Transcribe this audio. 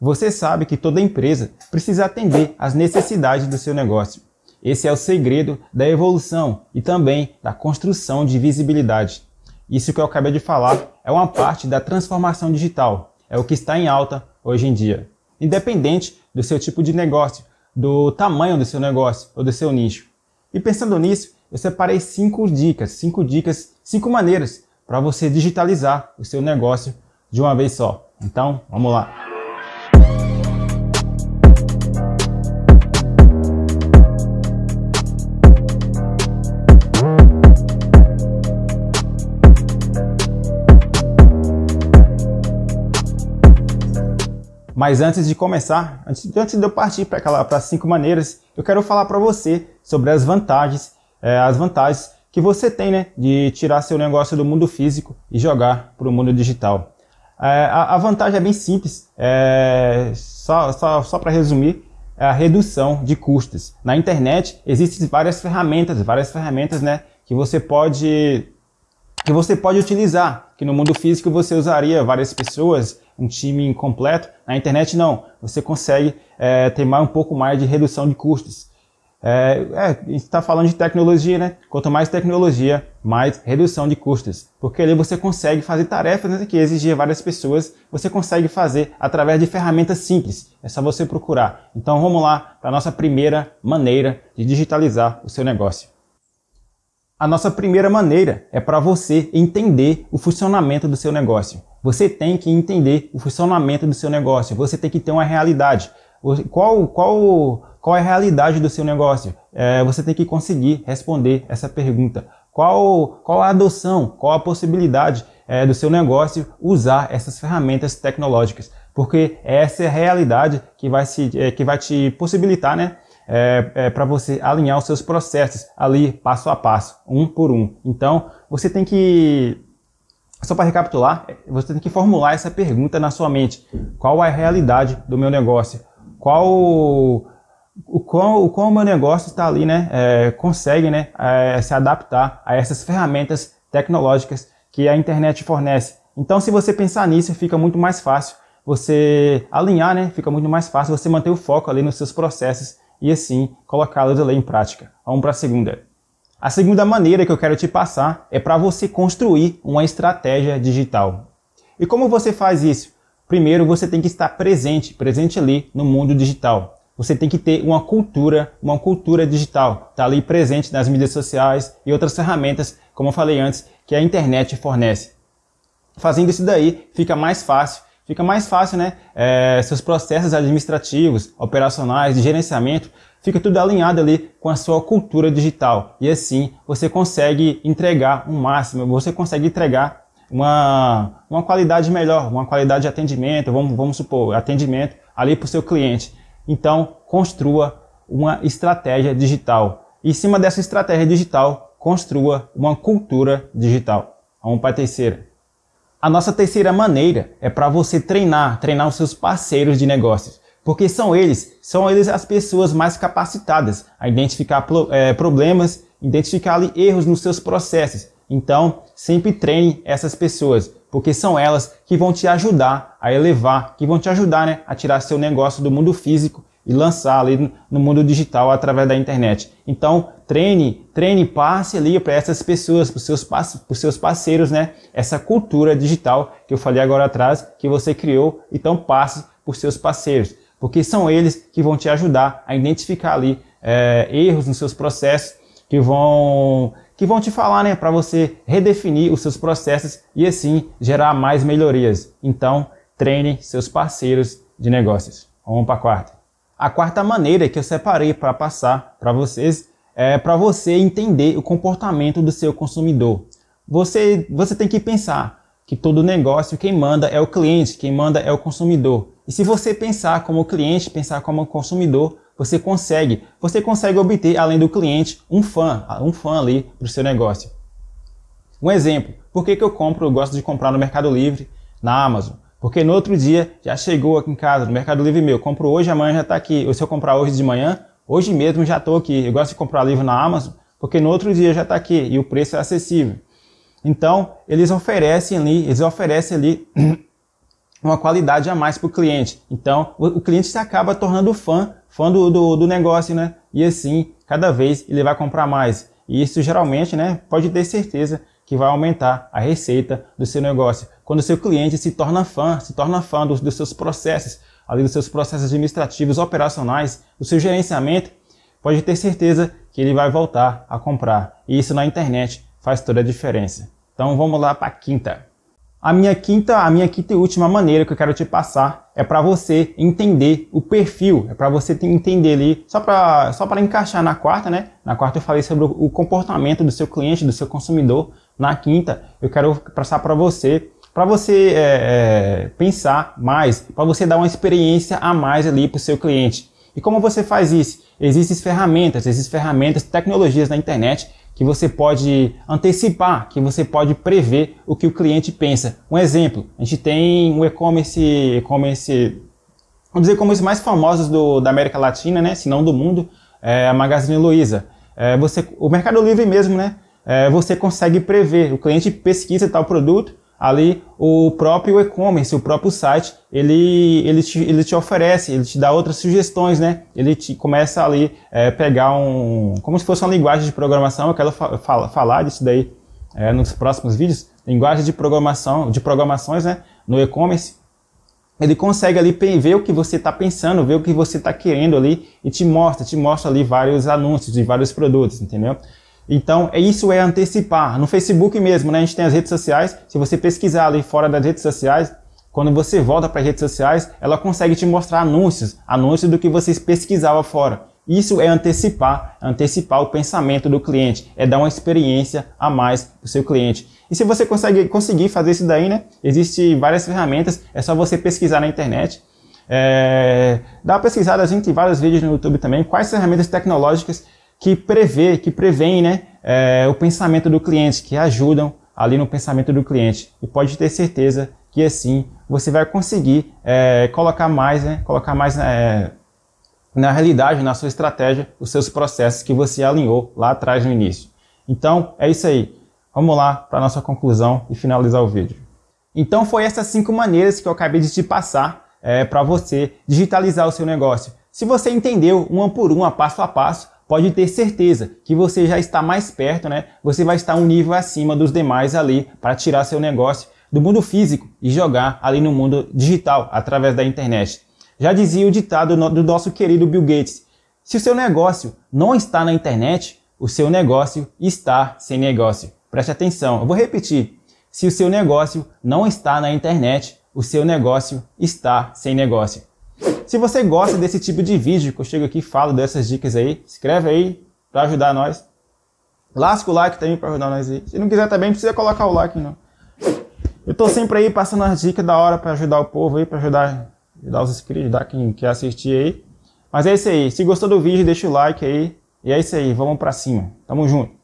Você sabe que toda empresa precisa atender às necessidades do seu negócio. Esse é o segredo da evolução e também da construção de visibilidade. Isso que eu acabei de falar é uma parte da transformação digital, é o que está em alta hoje em dia. Independente do seu tipo de negócio, do tamanho do seu negócio ou do seu nicho. E pensando nisso, eu separei cinco dicas, cinco dicas, cinco maneiras para você digitalizar o seu negócio de uma vez só. Então, vamos lá. Mas antes de começar, antes, antes de eu partir para as cinco maneiras, eu quero falar para você sobre as vantagens, é, as vantagens que você tem né, de tirar seu negócio do mundo físico e jogar para o mundo digital. É, a, a, vantagem é bem simples, é, só, só, só para resumir, é a redução de custos. Na internet existem várias ferramentas, várias ferramentas né, que você pode que você pode utilizar, que no mundo físico você usaria várias pessoas, um time incompleto. Na internet não, você consegue é, ter mais, um pouco mais de redução de custos. É, é, a gente está falando de tecnologia, né? Quanto mais tecnologia, mais redução de custos. Porque ali você consegue fazer tarefas né, que exigiam várias pessoas, você consegue fazer através de ferramentas simples. É só você procurar. Então vamos lá para a nossa primeira maneira de digitalizar o seu negócio. A nossa primeira maneira é para você entender o funcionamento do seu negócio. Você tem que entender o funcionamento do seu negócio. Você tem que ter uma realidade. Qual, qual, qual é a realidade do seu negócio? É, você tem que conseguir responder essa pergunta. Qual, qual a adoção, qual a possibilidade é, do seu negócio usar essas ferramentas tecnológicas? Porque essa é a realidade que vai, se, é, que vai te possibilitar né, é, é, para você alinhar os seus processos ali passo a passo, um por um. Então, você tem que, só para recapitular, você tem que formular essa pergunta na sua mente. Qual é a realidade do meu negócio? Qual o qual o o meu negócio está ali, né, é, consegue, né, é, se adaptar a essas ferramentas tecnológicas que a internet fornece. Então, se você pensar nisso, fica muito mais fácil você alinhar, né, fica muito mais fácil você manter o foco ali nos seus processos e assim colocá-las em prática. Vamos para a segunda. A segunda maneira que eu quero te passar é para você construir uma estratégia digital. E como você faz isso? Primeiro você tem que estar presente, presente ali no mundo digital. Você tem que ter uma cultura, uma cultura digital, tá ali presente nas mídias sociais e outras ferramentas, como eu falei antes, que a internet fornece. Fazendo isso daí, fica mais fácil Fica mais fácil, né? É, seus processos administrativos, operacionais, de gerenciamento, fica tudo alinhado ali com a sua cultura digital. E assim você consegue entregar um máximo, você consegue entregar uma, uma qualidade melhor, uma qualidade de atendimento, vamos, vamos supor, atendimento ali para o seu cliente. Então, construa uma estratégia digital. E em cima dessa estratégia digital, construa uma cultura digital. Vamos para a terceira. A nossa terceira maneira é para você treinar, treinar os seus parceiros de negócios. Porque são eles, são eles as pessoas mais capacitadas a identificar é, problemas, identificar erros nos seus processos. Então, sempre treine essas pessoas, porque são elas que vão te ajudar a elevar, que vão te ajudar né, a tirar seu negócio do mundo físico e lançar ali no mundo digital através da internet. Então, treine, treine, passe ali para essas pessoas, para os seus, seus parceiros, né? Essa cultura digital que eu falei agora atrás, que você criou, então passe por seus parceiros, porque são eles que vão te ajudar a identificar ali é, erros nos seus processos, que vão que vão te falar, né, para você redefinir os seus processos e assim gerar mais melhorias. Então, treine seus parceiros de negócios. Vamos para a quarta. A quarta maneira que eu separei para passar para vocês é para você entender o comportamento do seu consumidor. Você, você tem que pensar que todo negócio quem manda é o cliente, quem manda é o consumidor. E se você pensar como cliente, pensar como consumidor, você consegue, você consegue obter, além do cliente, um fã, um fã ali para o seu negócio. Um exemplo, por que, que eu compro, eu gosto de comprar no Mercado Livre, na Amazon? Porque no outro dia já chegou aqui em casa, no Mercado Livre meu. Compro hoje, amanhã já está aqui. Ou se eu comprar hoje de manhã, hoje mesmo já estou aqui. Eu gosto de comprar livro na Amazon, porque no outro dia já está aqui e o preço é acessível. Então, eles oferecem ali, eles oferecem ali uma qualidade a mais para o cliente. Então, o cliente se acaba tornando fã, fã do, do, do, negócio, né? E assim, cada vez ele vai comprar mais. E isso geralmente, né, pode ter certeza que vai aumentar a receita do seu negócio. Quando o seu cliente se torna fã, se torna fã dos, dos seus processos, ali dos seus processos administrativos, operacionais, do seu gerenciamento, pode ter certeza que ele vai voltar a comprar. E isso na internet faz toda a diferença. Então vamos lá para a quinta. A minha quinta, a minha quinta e última maneira que eu quero te passar é para você entender o perfil, é para você entender ali, só para só para encaixar na quarta, né? Na quarta eu falei sobre o comportamento do seu cliente, do seu consumidor. Na quinta eu quero passar para você, para você é, é, pensar mais, para você dar uma experiência a mais ali para o seu cliente. E como você faz isso? Existem ferramentas, existem ferramentas, tecnologias na internet que você pode antecipar, que você pode prever o que o cliente pensa. Um exemplo, a gente tem um e-commerce, e-commerce, vamos dizer, e-commerce mais famosos do, da América Latina, né, se não do mundo, é a Magazine Luiza. É, você, o Mercado Livre mesmo, né, é, você consegue prever, o cliente pesquisa tal produto, ali o próprio e-commerce, o próprio site, ele, ele, te, ele te oferece, ele te dá outras sugestões, né? Ele te começa ali é, pegar um, como se fosse uma linguagem de programação, eu quero fa fa falar disso daí é, nos próximos vídeos, linguagem de programação, de programações, né? No e-commerce, ele consegue ali ver o que você está pensando, ver o que você está querendo ali e te mostra, te mostra ali vários anúncios de vários produtos, entendeu? Então, é isso é antecipar. No Facebook mesmo, né, a gente tem as redes sociais. Se você pesquisar ali fora das redes sociais, quando você volta para as redes sociais, ela consegue te mostrar anúncios, anúncios do que você pesquisava fora. Isso é antecipar, antecipar o pensamento do cliente, é dar uma experiência a mais para o seu cliente. E se você consegue conseguir fazer isso daí, né? Existem várias ferramentas, é só você pesquisar na internet. É, dá uma pesquisada, a gente tem vários vídeos no YouTube também, quais ferramentas tecnológicas que prevê, que prevêem né, é, o pensamento do cliente, que ajudam ali no pensamento do cliente. E pode ter certeza que assim você vai conseguir é, colocar mais, né, colocar mais é, na realidade, na sua estratégia, os seus processos que você alinhou lá atrás no início. Então, é isso aí. Vamos lá para a nossa conclusão e finalizar o vídeo. Então, foi essas cinco maneiras que eu acabei de te passar é, para você digitalizar o seu negócio. Se você entendeu uma por uma, passo a passo, pode ter certeza que você já está mais perto, né? Você vai estar um nível acima dos demais ali para tirar seu negócio do mundo físico e jogar ali no mundo digital através da internet. Já dizia o ditado do nosso querido Bill Gates: se o seu negócio não está na internet, o seu negócio está sem negócio. Preste atenção, eu vou repetir. Se o seu negócio não está na internet, o seu negócio está sem negócio. Se você gosta desse tipo de vídeo, que eu chego aqui e falo dessas dicas aí, escreve aí para ajudar nós. Lasca o like também para ajudar nós aí. Se não quiser também, não precisa colocar o like não. Eu tô sempre aí passando as dicas da hora para ajudar o povo aí, para ajudar, ajudar os inscritos, ajudar quem quer assistir aí. Mas é isso aí. Se gostou do vídeo, deixa o like aí. E é isso aí. Vamos pra cima. Tamo junto.